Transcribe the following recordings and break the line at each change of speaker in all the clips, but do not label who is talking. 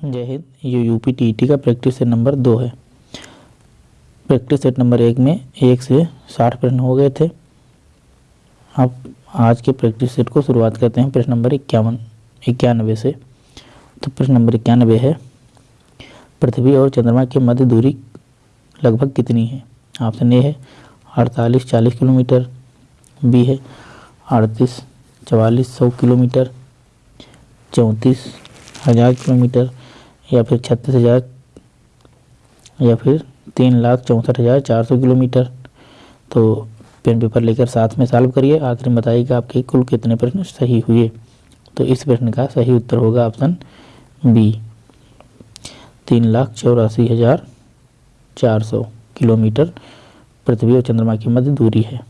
जय हिंद, ये U P T का प्रैक्टिस सेट नंबर दो है। प्रैक्टिस सेट नंबर एक में एक से साठ प्रश्न हो गए थे। अब आज के प्रैक्टिस सेट को शुरुआत करते हैं प्रश्न नंबर इक्यावन, इक्यानवे से। तो प्रश्न नंबर इक्यानवे है, पृथ्वी और चंद्रमा के मध्य दूरी लगभग कितनी है? ऑप्शन ए है, अड़तालीस, चालीस किलोमीटर। बी है, अड़तीस, चवालीस, सौ किलोमीटर। चौंतीस, हज़ार किलोमीटर। या फिर छत्तीस हज़ार, या फिर तीन लाख चौंसठ हज़ार चार सौ किलोमीटर। तो पेन पेपर लेकर साथ में सॉल्व करिए। आखिर में बताइएगा आपके कुल कितने प्रश्न सही हुए। तो इस प्रश्न का सही उत्तर होगा ऑप्शन बी तीन लाख चौरासी हज़ार चार सौ किलोमीटर पृथ्वी और चंद्रमा की मध्य दूरी है।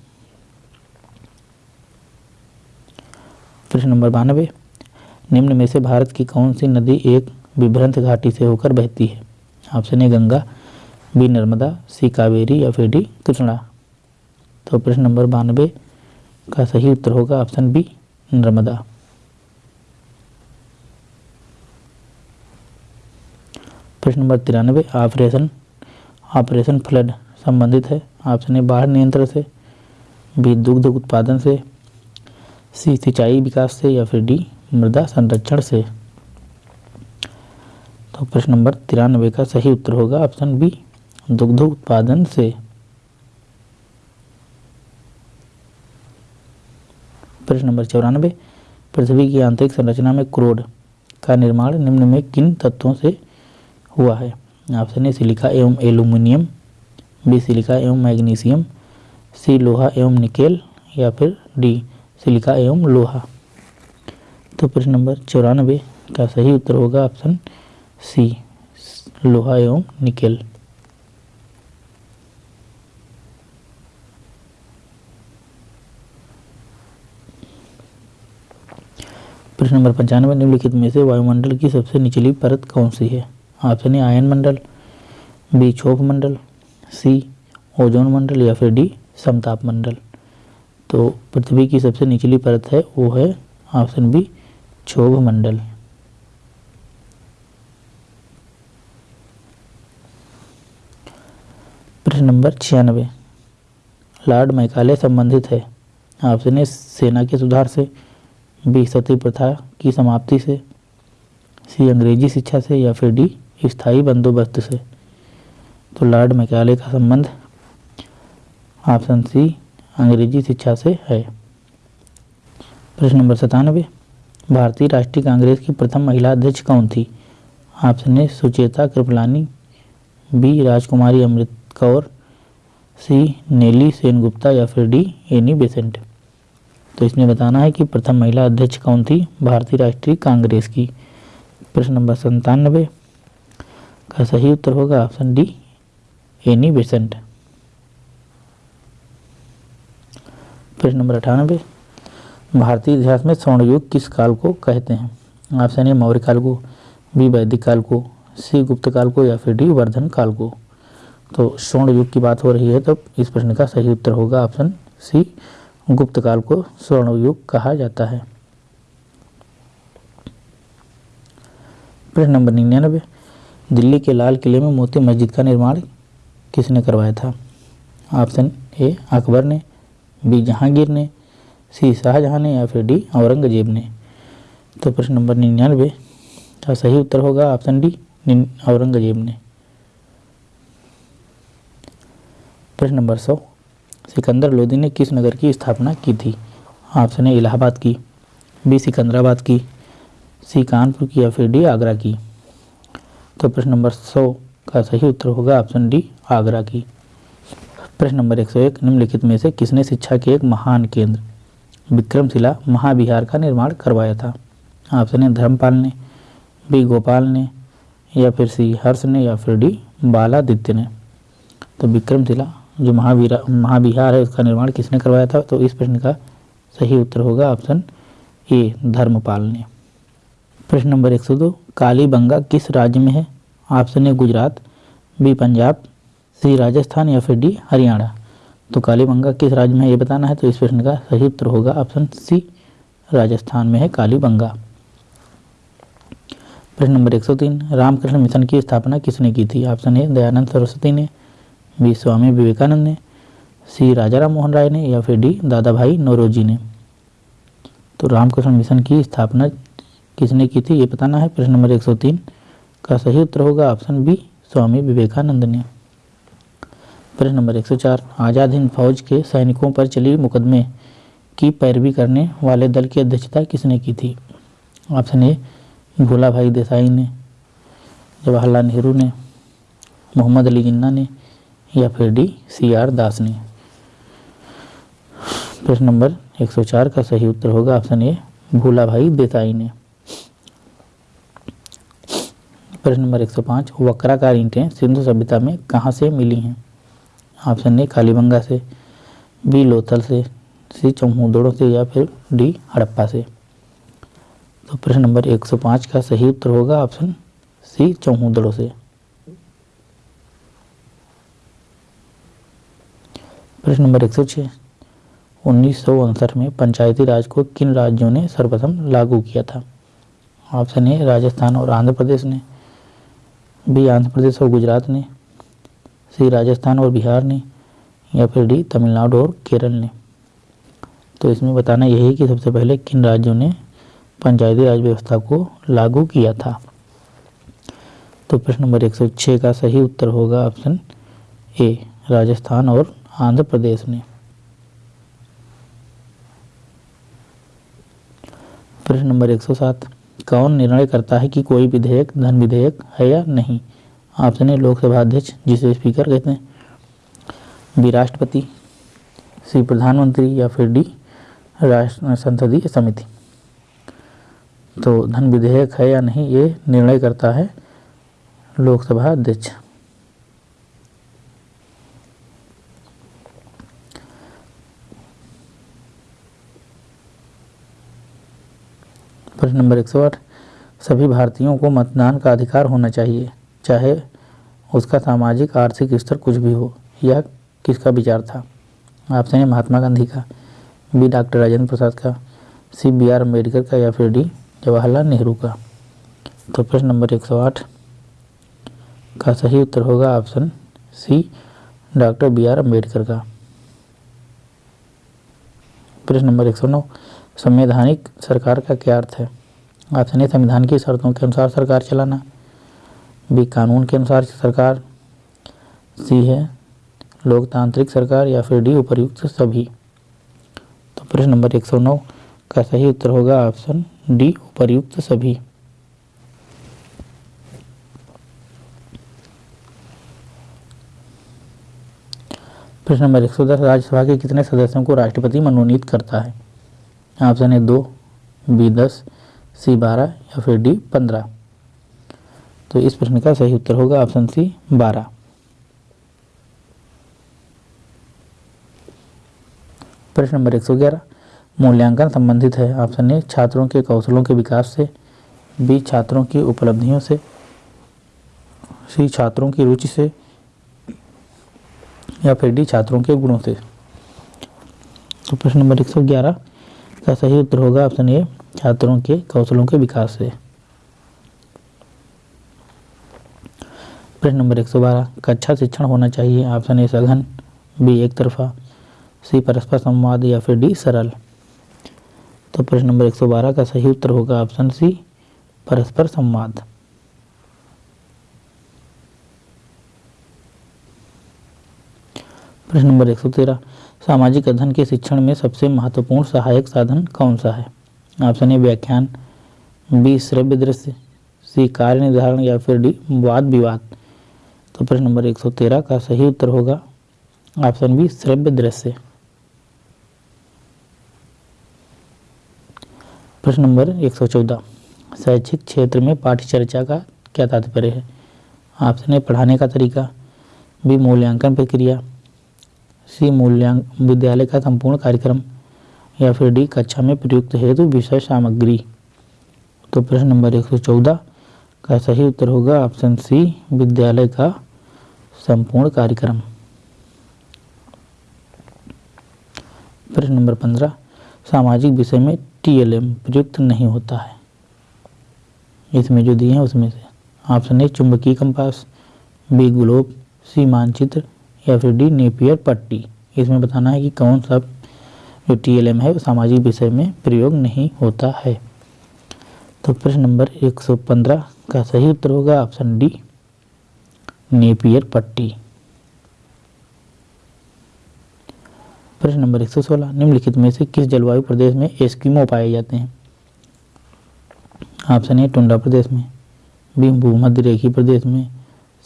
प्रश्न नंबर बानवे। निम्न में से भारत की कौन सी नदी एक विभ्रंत घाटी से होकर बहती है। Option A Ganga, B Narmada, C Kaveri या फिर डी कृष्णा। तो प्रश्न नंबर बानवे का सही उत्तर होगा ऑप्शन बी, नर्मदा। प्रश्न नंबर तिरानवे, ऑपरेशन ऑपरेशन फ्लड संबंधित है। ऑप्शन ए बाढ़ नियंत्रण से, बी दुग्ध उत्पादन से, सी सिंचाई विकास से या फिर डी मृदा संरक्षण से। तो प्रश्न नंबर तिरानवे का सही उत्तर होगा, ऑप्शन बी, दुग्ध उत्पादन से। प्रश्न नंबर चौरानवे, पृथ्वी की आंतरिक संरचना में क्रोड का निर्माण निम्न में किन तत्वों से हुआ है? ऑप्शन ए, सिलिका एवं एल्यूमिनियम, बी, सिलिका एवं मैग्नीशियम, सी, लोहा एवं निकेल, या फिर डी, सिलिका एवं लोहा। तो प्रश्न नंबर चौरानवे का सही उत्तर होगा, ऑप्शन सी, लोहा एवं निकेल। प्रश्न नंबर पंचानवे, निम्नलिखित में से वायुमंडल की सबसे निचली परत कौन सी है? ऑप्शन ए, आयन मंडल, बी, क्षोभ मंडल, सी, ओजोन मंडल या फिर डी, समताप मंडल। तो पृथ्वी की सबसे निचली परत है, वो है ऑप्शन बी, क्षोभ मंडल। प्रश्न नंबर छियानवे। लॉर्ड मैकाले संबंधित है। ऑप्शन ए सेना के सुधार से, बी सती प्रथा की समाप्ति से, सी अंग्रेज़ी शिक्षा से या फिर डी स्थायी बंदोबस्त से। तो लॉर्ड मैकाले का संबंध ऑप्शन सी अंग्रेज़ी शिक्षा से है। प्रश्न नंबर सतानवे। भारतीय राष्ट्रीय कांग्रेस की प्रथम महिला अध्यक्ष कौन थी? Option A Sucheta Kripalani, B Rajkumari Amrit Kaur सी, नेली, सेनगुप्ता या फिर डी एनी बेसेंट। तो इसमें बताना है कि प्रथम महिला अध्यक्ष कौन थी? भारतीय राष्ट्रीय कांग्रेस की। प्रश्न नंबर संतानवे का सही उत्तर होगा ऑप्शन डी एनी बेसेंट। प्रश्न नंबर अठानवे भारतीय इतिहास में स्वर्ण युग किस काल को कहते हैं? ऑप्शन ए, मौर्य काल को, बी, वैदिक काल को, सी, गुप्त काल को या फिर डी, वर्धन काल को। तो स्वर्ण युग की बात हो रही है तो इस प्रश्न का सही उत्तर होगा ऑप्शन सी, गुप्त काल को स्वर्ण युग कहा जाता है। प्रश्न नंबर निन्यानवे, दिल्ली के लाल किले में मोती मस्जिद का निर्माण किसने करवाया था? ऑप्शन ए, अकबर ने, बी, जहांगीर ने, सी, शाहजहां ने या फिर डी, औरंगज़ेब ने। तो प्रश्न नंबर निन्यानवे का सही उत्तर होगा ऑप्शन डी औरंगज़ेब ने। प्रश्न नंबर सौ। सिकंदर लोदी ने किस नगर की स्थापना की थी? ऑप्शन ए, इलाहाबाद की, बी, सिकंदराबाद की, सी, कानपुर की या फिर डी, आगरा की। तो प्रश्न नंबर सौ का सही उत्तर होगा ऑप्शन डी, आगरा की। प्रश्न नंबर एक सौ एक, निम्नलिखित में से किसने शिक्षा के एक महान केंद्र, विक्रमशिला महाविहार का निर्माण करवाया था? ऑप्शन ए, धर्मपाल ने, बी, गोपाल ने, या फिर सी, हर्ष ने, या फिर डी, बालादित्य ने। तो विक्रमशिला जो महावीरा, महाविहार है, उसका निर्माण किसने करवाया था? तो इस प्रश्न का सही उत्तर होगा ऑप्शन ए धर्मपाल ने प्रश्न नंबर एक सौ दो, कालीबंगा किस राज्य में है? Option A, Gujarat, B, Punjab, C, Rajasthan या फिर डी, हरियाणा। तो कालीबंगा किस राज्य में है, ये बताना है तो इस प्रश्न का सही उत्तर होगा ऑप्शन सी, राजस्थान में है, कालीबंगा। प्रश्न नंबर 103 रामकृष्ण मिशन की स्थापना किसने की थी? ऑप्शन ए, दयानंद सरस्वती ने बी स्वामी विवेकानंद ने, सी राजा राम मोहन राय ने या फिर डी दादा भाई नौरोजी ने। तो रामकृष्ण मिशन की स्थापना किसने की थी, ये बताना है। प्रश्न नंबर 103 का सही उत्तर होगा ऑप्शन बी, स्वामी विवेकानंद ने। प्रश्न नंबर 104 आज़ाद हिंद फौज के सैनिकों पर चली मुकदमे की पैरवी करने वाले दल की अध्यक्षता किसने की थी? ऑप्शन ए भोला भाई देसाई ने, जवाहरलाल नेहरू ने, मोहम्मद अली जिन्ना ने या फिर डी, सी आर दास ने प्रश्न नंबर 104 का सही उत्तर होगा ऑप्शन ए भोला भाई देसाई ने। प्रश्न नंबर 105 वक्राकार ईंटें सिंधु सभ्यता में कहाँ से मिली हैं? ऑप्शन ए, कालीबंगा से, बी, लोथल से, सी चौहूदड़ों से, या फिर डी, हड़प्पा से। तो प्रश्न नंबर 105 का सही उत्तर होगा ऑप्शन सी चौहूदड़ों से। प्रश्न नंबर 106 उन्नीस सौ उनसठ में पंचायती राज को किन राज्यों ने सर्वप्रथम लागू किया था? ऑप्शन ए, राजस्थान और आंध्र प्रदेश ने। बी, आंध्र प्रदेश और गुजरात ने। सी, राजस्थान और बिहार ने। या फिर डी, तमिलनाडु और केरल ने। तो इसमें बताना यही है कि सबसे पहले किन राज्यों ने पंचायती राज व्यवस्था को लागू किया था? तो प्रश्न नंबर 106 का सही उत्तर होगा ऑप्शन ए राजस्थान और आंध्र प्रदेश ने। प्रश्न नंबर 107 कौन निर्णय करता है कि कोई विधेयक, धन विधेयक है या नहीं? ऑप्शन ए, लोकसभा अध्यक्ष, जिसे स्पीकर कहते हैं। बी, राष्ट्रपति। सी, प्रधानमंत्री या फिर डी, राष्ट्र, संसदीय समिति। तो धन विधेयक है या नहीं, ये निर्णय करता है लोकसभा अध्यक्ष। प्रश्न नंबर 108 सभी भारतीयों को मतदान का अधिकार होना चाहिए, चाहे उसका सामाजिक, आर्थिक स्तर कुछ भी हो। यह किसका विचार था? ऑप्शन है महात्मा गांधी का, बी डॉक्टर राजेंद्र प्रसाद का, सी बी आर अंबेडकर का या फिर डी जवाहरलाल नेहरू का। तो प्रश्न नंबर 108 का सही उत्तर होगा option C, doctor B R Ambedkar का। प्रश्न नंबर 109 संवैधानिक सरकार का क्या अर्थ है? ऑप्शन ए संविधान की शर्तों के अनुसार सरकार चलाना, बी कानून के अनुसार सरकार, सी है लोकतांत्रिक सरकार या फिर डी उपर्युक्त सभी। तो प्रश्न नंबर 109 का सही उत्तर होगा ऑप्शन डी, उपर्युक्त सभी। प्रश्न नंबर 110 राज्यसभा के कितने सदस्यों को राष्ट्रपति मनोनीत करता है? ऑप्शन है दो, बी दस, सी बारह या फिर डी पंद्रह। तो इस प्रश्न का सही उत्तर होगा ऑप्शन सी बारह। प्रश्न नंबर 111 मूल्यांकन संबंधित है। ऑप्शन ए, छात्रों के कौशलों के विकास से, बी, छात्रों की उपलब्धियों से, सी, छात्रों की रुचि से, या फिर डी, छात्रों के गुणों से। तो प्रश्न नंबर 111 का सही उत्तर होगा ऑप्शन ए, छात्रों के कौशलों के विकास से। प्रश्न नंबर 112 कक्षा शिक्षण होना चाहिए? ऑप्शन ए, सघन, बी, एक तरफा, सी, परस्पर संवाद, या फिर डी, सरल। तो प्रश्न नंबर 112 का सही उत्तर होगा ऑप्शन सी, परस्पर संवाद। प्रश्न नंबर 113 सामाजिक अध्ययन के शिक्षण में सबसे महत्वपूर्ण सहायक साधन कौन सा है? ऑप्शन ए, व्याख्यान, बी, श्रव्य दृश्य, सी, कार्य निर्धारण, या फिर डी, वाद विवाद। तो प्रश्न नंबर 113 का सही उत्तर होगा, ऑप्शन बी, श्रव्य दृश्य। प्रश्न नंबर 114 शैक्षिक क्षेत्र में पाठ्य चर्चा का क्या तात्पर्य है? ऑप्शन ए, पढ़ाने का तरीका, बी, मूल्यांकन प्रक्रिया सी मूल्यांक, विद्यालय का संपूर्ण कार्यक्रम, या फिर डी, कक्षा में प्रयुक्त हेतु विषय सामग्री। तो प्रश्न नंबर 114 का सही उत्तर होगा? ऑप्शन सी, विद्यालय का संपूर्ण कार्यक्रम। प्रश्न नंबर 15 सामाजिक विषय में टीएलएम प्रयुक्त नहीं होता है। इसमें जो दिए हैं उसमें से, ऑप्शन ए, चुंबकीय कंपास, बी, ग्लोब, सी, मानचित्र या फिर डी नेपियर पट्टी। इसमें बताना है कि कौन सा जो टी एल एम है सामाजिक विषय में प्रयोग नहीं होता है। तो प्रश्न नंबर 115 का सही उत्तर होगा ऑप्शन डी, नेपियर पट्टी। प्रश्न नंबर 116 निम्नलिखित में से किस जलवायु प्रदेश में एस्किमो पाए जाते हैं? ऑप्शन ए, टुंडा प्रदेश में, बी भूमध्य रेखी प्रदेश में,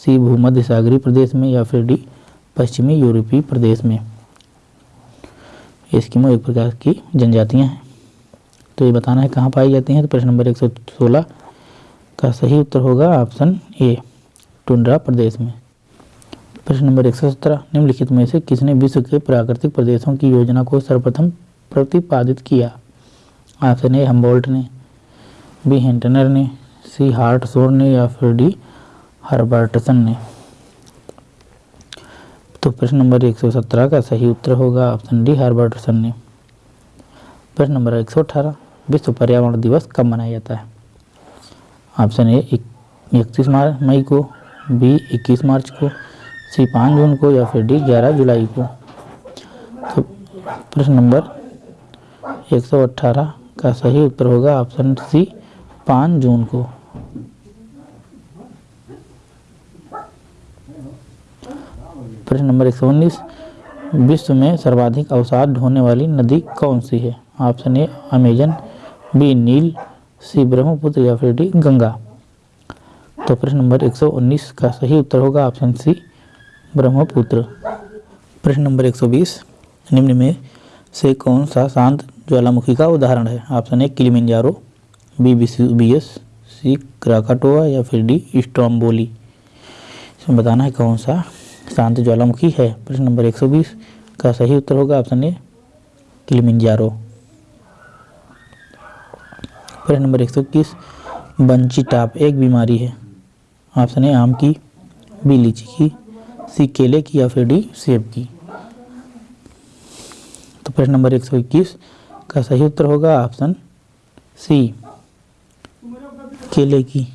सी भूमध्य सागरी प्रदेश में या फिर डी पश्चिमी यूरोपीय प्रदेश में। एस्किमो एक प्रकार की जनजातियाँ हैं। तो ये बताना है कहाँ पाई जाती हैं? तो प्रश्न नंबर 116 का सही उत्तर होगा ऑप्शन ए, टुंड्रा प्रदेश में। प्रश्न नंबर एक सौ सत्रह, निम्नलिखित में से किसने विश्व के प्राकृतिक प्रदेशों की योजना को सर्वप्रथम प्रतिपादित किया? ऑप्शन ए, हम्बोल्ट ने, बी, हेंटनर ने, सी, हार्टसोर ने या फिर डी, हर्बर्टसन ने। तो प्रश्न नंबर 117 का सही उत्तर होगा ऑप्शन डी हर्बर्टसन ने। प्रश्न नंबर 118 विश्व पर्यावरण दिवस कब मनाया जाता है? ऑप्शन ए इकतीस मई को, बी, इक्कीस मार्च को, सी, पाँच जून को, या फिर डी, ग्यारह जुलाई को। तो प्रश्न नंबर एक सौ अट्ठारह का सही उत्तर होगा ऑप्शन सी, पाँच जून को। प्रश्न नंबर एक सौ उन्नीस, विश्व में सर्वाधिक अवसाद ढोने वाली नदी कौन सी है? Option A, Amazon, B, nil, C, Brahmaputra या फिर डी, गंगा। तो प्रश्न नंबर 119 का सही उत्तर होगा ऑप्शन सी, ब्रह्मपुत्र। प्रश्न नंबर 120 निम्न में से कौन सा शांत ज्वालामुखी का उदाहरण है? Option A, Kilimanjaro, B B S C, Krakatoa या फिर डी, स्ट्रॉम्बोली। इसमें बताना है कौन सा शांत ज्वालामुखी है। प्रश्न नंबर 120 का सही उत्तर होगा ऑप्शन ए, किलिमिंजारो। प्रश्न नंबर 121 बंची टाप एक बीमारी है। ऑप्शन ए, आम की, बी, लीची की, सी, केले की या फिर डी, सेब की। तो प्रश्न नंबर 121 का सही उत्तर होगा ऑप्शन सी, केले की।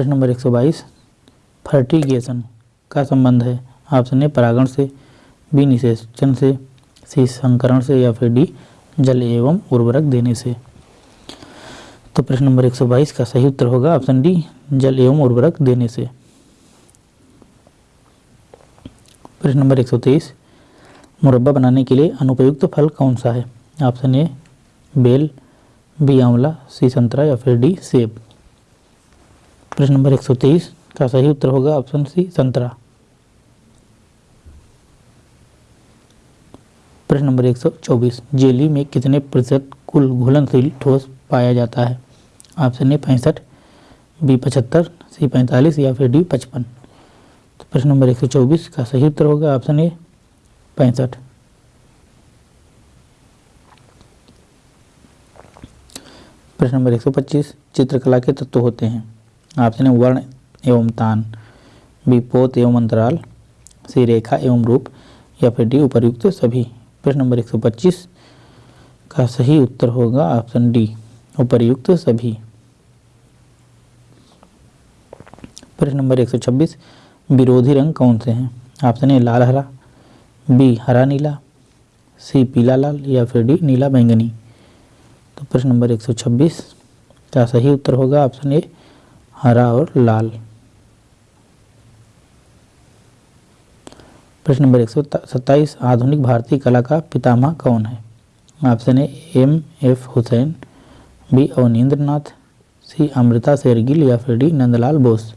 प्रश्न नंबर 122 फर्टिगेशन का संबंध है। ऑप्शन ए परागण से बी निषेचन से सी संकरण से या फिर डी, जल एवं उर्वरक देने से। तो प्रश्न नंबर 122 का सही उत्तर होगा ऑप्शन डी, जल एवं उर्वरक देने से। प्रश्न नंबर 123 मुरब्बा बनाने के लिए अनुपयुक्त फल कौन सा है? ऑप्शन ए, बेल, बी आंवला, सी संतरा या फिर डी, सेब। प्रश्न नंबर 123 का सही उत्तर होगा ऑप्शन सी संतरा। प्रश्न नंबर 124 जेली में कितने प्रतिशत कुल घुलनशील ठोस पाया जाता है? ऑप्शन ए पैंसठ, बी पचहत्तर, सी पैंतालीस या फिर डी पचपन। तो प्रश्न नंबर एक सौ चौबीस का सही उत्तर होगा ऑप्शन ए पैंसठ। प्रश्न नंबर एक सौ पच्चीस, चित्रकला के तत्व होते हैं। ऑप्शन ए वर्ण एवं तान बी पोत एवं अंतराल सी रेखा एवं रूप, या फिर डी उपरयुक्त सभी। प्रश्न नंबर एक सौ पच्चीस का सही उत्तर होगा ऑप्शन डी, उपर्युक्त सभी। प्रश्न नंबर 126 विरोधी रंग कौन से हैं? ऑप्शन ए, लाल हरा, बी, हरा नीला, सी, पीला लाल, या फिर डी, नीला बैंगनी। तो प्रश्न नंबर 126 का सही उत्तर होगा ऑप्शन ए हरा और लाल। प्रश्न नंबर एक आधुनिक भारतीय कला का पितामह कौन है? Option A, M, F, Husain, B Abanindra Nath C, Amrita Shergil या फिर डी, नंदलाल बोस।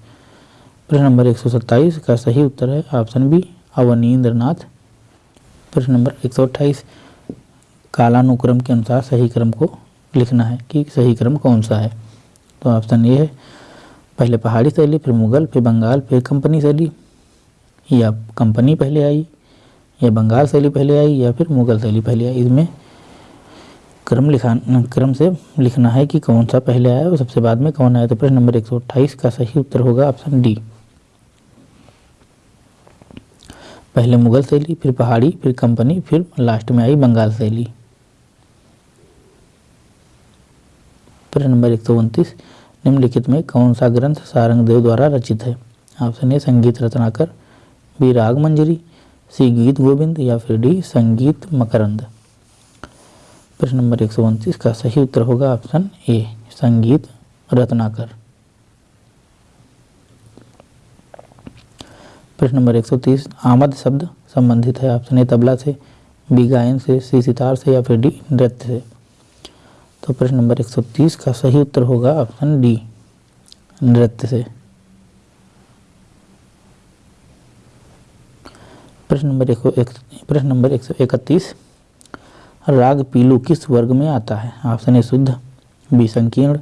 प्रश्न नंबर एक सौ सत्ताइस का सही उत्तर है ऑप्शन बी अवनीन्द्र नाथ प्रश्न नंबर एक सौ अट्ठाइस कालानुक्रम के अनुसार सही क्रम को लिखना है कि सही क्रम कौन सा है? तो ऑप्शन ये है पहले पहाड़ी शैली फिर मुग़ल, फिर बंगाल, फिर कंपनी शैली या कंपनी पहले आई, या बंगाल शैली पहले आई, या फिर मुग़ल शैली पहले आई। इसमें क्रम लिखा क्रम से लिखना है कि कौन सा पहले आया और सबसे बाद में कौन आया। तो प्रश्न नंबर एक सौ अट्ठाईस का सही उत्तर होगा ऑप्शन डी। पहले मुग़ल शैली फिर पहाड़ी, फिर कंपनी, फिर लास्ट में आई बंगाल शैली प्रश्न नंबर एक सौ उनतीस। निम्नलिखित में कौन सा ग्रंथ सारंगदेव द्वारा रचित है? ऑप्शन ए, संगीत रत्नाकर, बी, राग मंजरी, सी, गीत गोविंद, या फिर डी, संगीत मकरंद। प्रश्न नंबर एक सौ उनतीस का सही उत्तर होगा ऑप्शन ए, संगीत रत्नाकर। प्रश्न नंबर एक सौ तीस, आमद शब्द संबंधित है? ऑप्शन ए, तबला से, बी, गायन से, सी, सितार से, या फिर डी, नृत्य से। तो प्रश्न नंबर 130 का सही उत्तर होगा ऑप्शन डी, नृत्य से। प्रश्न नंबर एक प्रश्न नंबर एक सौ इकतीस, राग पीलू किस वर्ग में आता है? ऑप्शन ए शुद्ध, बी संकीर्ण,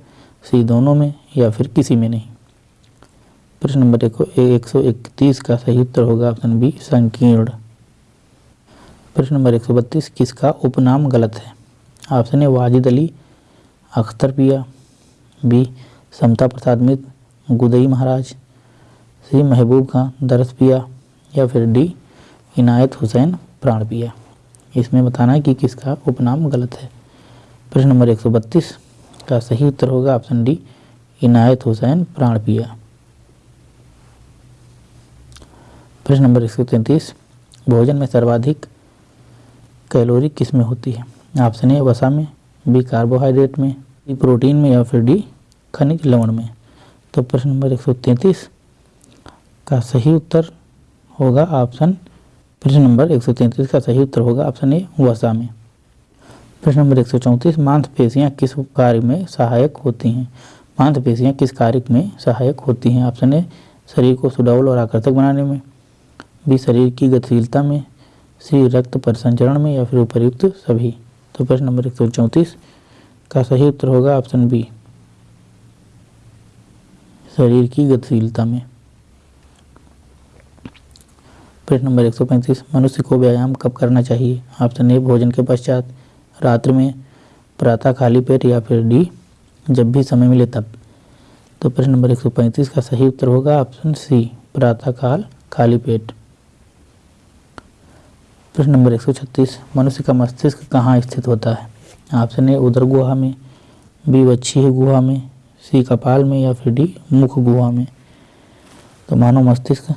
सी दोनों में, या फिर किसी में नहीं। प्रश्न नंबर एक सौ इकतीस का सही उत्तर होगा ऑप्शन बी, संकीर्ण। प्रश्न नंबर एक सौ बत्तीस, किसका उपनाम गलत है? Option A Wajid Ali Akhtar Piya, B, समता प्रसाद मित्र गुदई महाराज, सी, महबूब खां, दरस पिया, या फिर डी, इनायत हुसैन प्राण पिया। इसमें बताना है कि किसका उपनाम गलत है। प्रश्न नंबर एक सौ बत्तीस का सही उत्तर होगा ऑप्शन डी, इनायत हुसैन प्राण पिया। प्रश्न नंबर एक सौ तैंतीस, भोजन में सर्वाधिक कैलोरी किसमें होती है? ऑप्शन ए, वसा में बी कार्बोहाइड्रेट में बी प्रोटीन में या फिर डी खनिज लवण में? तो प्रश्न नंबर 133 का सही उत्तर होगा ऑप्शन, प्रश्न नंबर 133 का सही उत्तर होगा ऑप्शन ए, वसा में। प्रश्न नंबर एक सौ चौंतीस, मांसपेशियाँ किस कार्य में सहायक होती हैं? मांसपेशियाँ किस कार्य में सहायक होती हैं? ऑप्शन ए, शरीर को सुडौल और आकर्षक बनाने में। बी, शरीर की गतिशीलता में। सी, रक्त परिसंचरण में या फिर उपयुक्त सभी। तो प्रश्न नंबर एक सौ चौंतीस का सही उत्तर होगा ऑप्शन बी, शरीर की गतिशीलता में। प्रश्न नंबर एक सौ पैंतीस, मनुष्य को व्यायाम कब करना चाहिए? ऑप्शन ए, भोजन के पश्चात, रात्रि में प्रातः खाली पेट या फिर डी, जब भी समय मिले तब। तो प्रश्न नंबर एक सौ पैंतीस का सही उत्तर होगा ऑप्शन सी प्रातः काल खाली पेट। प्रश्न नंबर एक सौ छत्तीस, मनुष्य का मस्तिष्क कहाँ स्थित होता है? ऑप्शन ए, उदर गुहा में, बी वच्छी गुहा में, सी, कपाल में या फिर डी, मुख गुहा में। तो मानव मस्तिष्क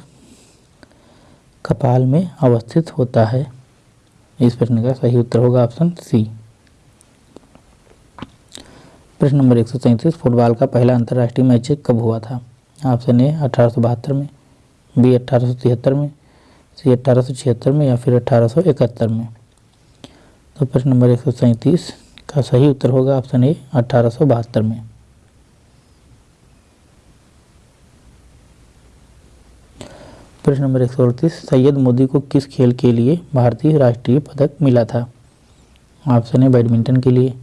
कपाल में अवस्थित होता है। इस प्रश्न का सही उत्तर होगा ऑप्शन सी। प्रश्न नंबर एक सौ सैंतीस, फुटबॉल का पहला अंतर्राष्ट्रीय मैच कब हुआ था? ऑप्शन ए, अठारह में, बी, अठारह में सी अट्ठारह में या फिर अट्ठारह में। तो प्रश्न नंबर एक सौ सैंतीस का सही उत्तर होगा ऑप्शन ए, अठारह में। प्रश्न नंबर एक सौ अड़तीस, सैयद मोदी को किस खेल के लिए भारतीय राष्ट्रीय पदक मिला था? ऑप्शन ए, बैडमिंटन के लिए,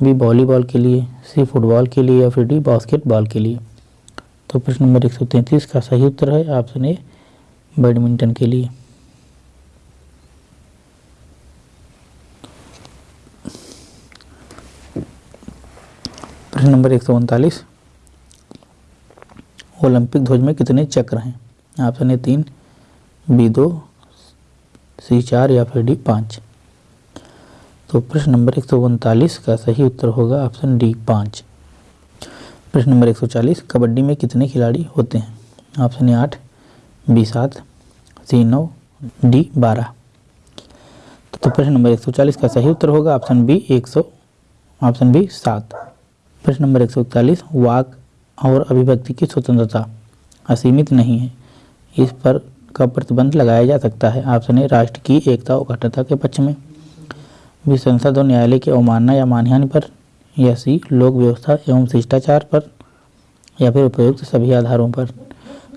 बी, वॉलीबॉल के लिए, सी, फुटबॉल के लिए या फिर डी, बास्केटबॉल के लिए। तो प्रश्न नंबर एक सौ तैंतीस का सही उत्तर है ऑप्शन ए बैडमिंटन के लिए। प्रश्न नंबर एक सौ उनतालीस। ओलंपिक ध्वज में कितने चक्र हैं? ऑप्शन ए तीन, बी दो, सी चार या फिर डी पाँच। तो प्रश्न नंबर एक सौ उनतालीस का सही उत्तर होगा ऑप्शन डी पाँच। प्रश्न नंबर एक सौ चालीस, कबड्डी में कितने खिलाड़ी होते हैं? ऑप्शन ए आठ बी सात, सी नौ, डी बारह। तो प्रश्न नंबर एक सौ चालीस का सही उत्तर होगा, ऑप्शन बी एक सौ, ऑप्शन बी सात। प्रश्न नंबर एक सौ इकतालीस, वाक और अभिव्यक्ति की स्वतंत्रता असीमित नहीं है। इस पर का प्रतिबंध लगाया जा सकता है। ऑप्शन ए, राष्ट्र की एकता और अखंडता के पक्ष में। बी, संसद और न्यायालय की अवमानना या मानहानि पर। या सी, लोक व्यवस्था एवं शिष्टाचार पर। या फिर उपयुक्त सभी आधारों पर।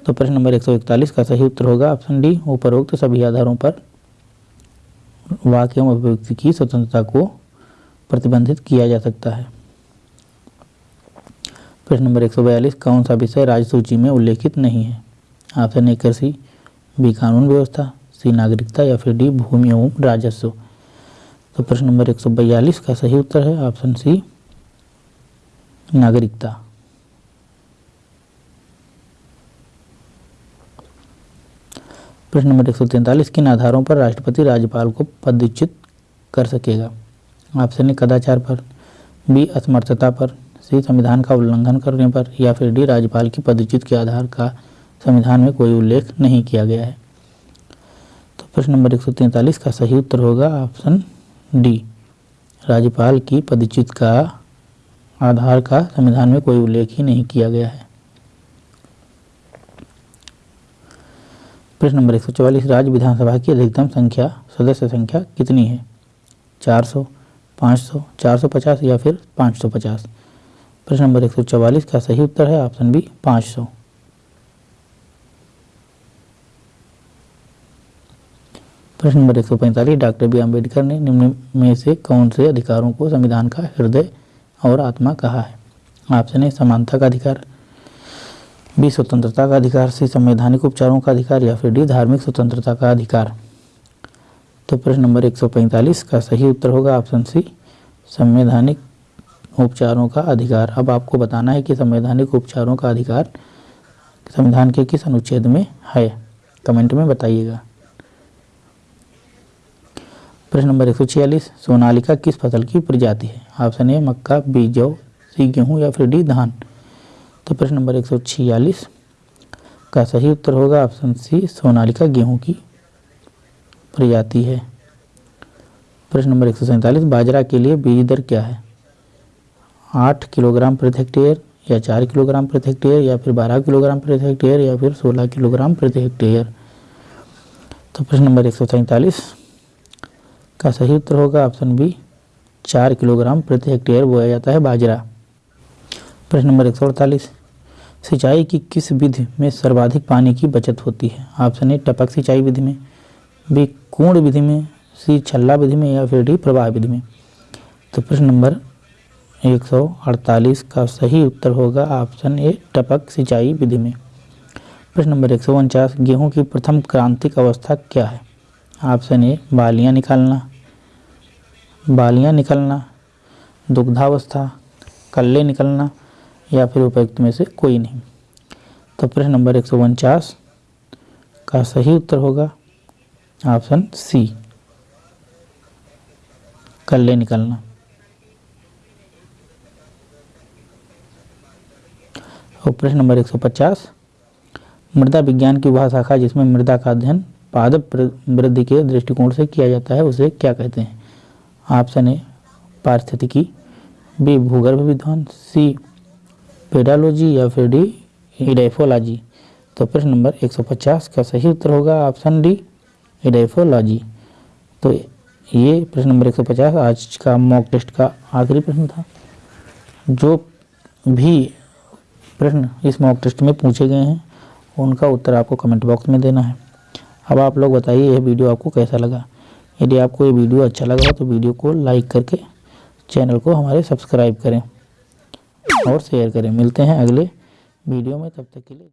तो प्रश्न नंबर 141 का सही उत्तर होगा। ऑप्शन डी, उपरोक्त सभी आधारों पर वाक्य अभिव्यक्ति की स्वतंत्रता को प्रतिबंधित किया जा सकता है। प्रश्न नंबर 142 कौन सा विषय राज्य सूची में उल्लेखित नहीं है? ऑप्शन ए, कृषि, बी, कानून व्यवस्था, सी, नागरिकता या फिर डी, भूमि एवं राजस्व। तो प्रश्न नंबर 142 का सही उत्तर है। ऑप्शन सी, नागरिकता। प्रश्न नंबर एक सौ तैंतालीस किन आधारों पर राष्ट्रपति राज्यपाल को पदच्युत कर सकेगा? ऑप्शन ए कदाचार पर, बी असमर्थता पर, सी संविधान का उल्लंघन करने पर, या फिर डी राज्यपाल की पदच्युत के आधार का संविधान में कोई उल्लेख नहीं किया गया है। तो प्रश्न नंबर एक का सही उत्तर होगा ऑप्शन डी। राज्यपाल की पदच्युत का आधार का संविधान में कोई उल्लेख ही नहीं किया गया है। प्रश्न नंबर एक सौ चौवालीस राज्य विधानसभा की अधिकतम संख्या, सदस्य संख्या कितनी है? चार सौ, पाँच सौ, चार सौ पचास या फिर पाँच सौ पचास? प्रश्न नंबर एक सौ चौवालीस का सही उत्तर है ऑप्शन बी, पाँच सौ। प्रश्न नंबर एक सौ पैंतालीस, डॉक्टर बी अंबेडकर ने निम्न में से कौन से अधिकारों को संविधान का हृदय और आत्मा कहा है? ऑप्शन ए, समानता का अधिकार। बी, स्वतंत्रता का अधिकार, सी, संवैधानिक उपचारों का अधिकार, या फिर डी, धार्मिक स्वतंत्रता का अधिकार। तो प्रश्न नंबर 145 का सही उत्तर होगा, ऑप्शन सी, संवैधानिक उपचारों का अधिकार। अब आपको बताना है कि संवैधानिक उपचारों का अधिकार संविधान के किस अनुच्छेद में है। कमेंट में बताइएगा। प्रश्न नंबर एक सौ छियालीस, सोनालिका किस फ़सल की प्रजाति है? ऑप्शन ए, मक्का, बी, जौ, सी, गेहूँ, या फिर डी, धान। तो प्रश्न नंबर एक सौ छियालीस का सही उत्तर होगा ऑप्शन सी, सोनालिका गेहूँ की प्रजाति है। प्रश्न नंबर एक बाजरा के लिए बीज दर क्या है? आठ किलोग्राम प्रति हेक्टेयर या चार किलोग्राम प्रति हेक्टेयर या फिर बारह किलोग्राम प्रति हेक्टेयर या फिर सोलह किलोग्राम प्रति हेक्टेयर? तो प्रश्न नंबर एक का सही उत्तर होगा ऑप्शन बी, चार किलोग्राम प्रति हेक्टेयर बोया जाता है बाजरा। प्रश्न नंबर एक सौ अड़तालीस सिंचाई की किस विधि में सर्वाधिक पानी की बचत होती है? ऑप्शन ए, टपक सिंचाई विधि में, बी, कुंड विधि में, सी, छल्ला विधि में या फिर डी, प्रवाह विधि में। तो प्रश्न नंबर 148 का सही उत्तर होगा ऑप्शन ए, टपक सिंचाई विधि में। प्रश्न नंबर एक गेहूँ की प्रथम क्रांतिक अवस्था क्या है? ऑप्शन ए, बालियाँ निकालना। बालियाँ निकलना, दुग्धावस्था। कल्ले निकलना या फिर उपयुक्त में से कोई नहीं। तो प्रश्न नंबर एक का सही उत्तर होगा ऑप्शन सी। कल्ले निकलना। और प्रश्न नंबर 150 मृदा विज्ञान की वह शाखा जिसमें मृदा का अध्ययन पादप वृद्धि के दृष्टिकोण से किया जाता है, उसे क्या कहते हैं? ऑप्शन ए, पारिस्थितिकी, बी, भूगर्भ विद्वान, सी पेडालॉजी या फिर डी इडेफोलॉजी तो प्रश्न नंबर 150 का सही उत्तर होगा ऑप्शन डी इडेफोलॉजी तो ये प्रश्न नंबर 150 आज का मॉक टेस्ट का आखिरी प्रश्न था। जो भी प्रश्न इस मॉक टेस्ट में पूछे गए हैं, उनका उत्तर आपको कमेंट बॉक्स में देना है। अब आप लोग बताइए, यह वीडियो आपको कैसा लगा? यदि आपको ये वीडियो अच्छा लगा तो वीडियो को लाइक करके चैनल को हमारे सब्सक्राइब करें। और शेयर करें। मिलते हैं अगले वीडियो में तब तक के लिए।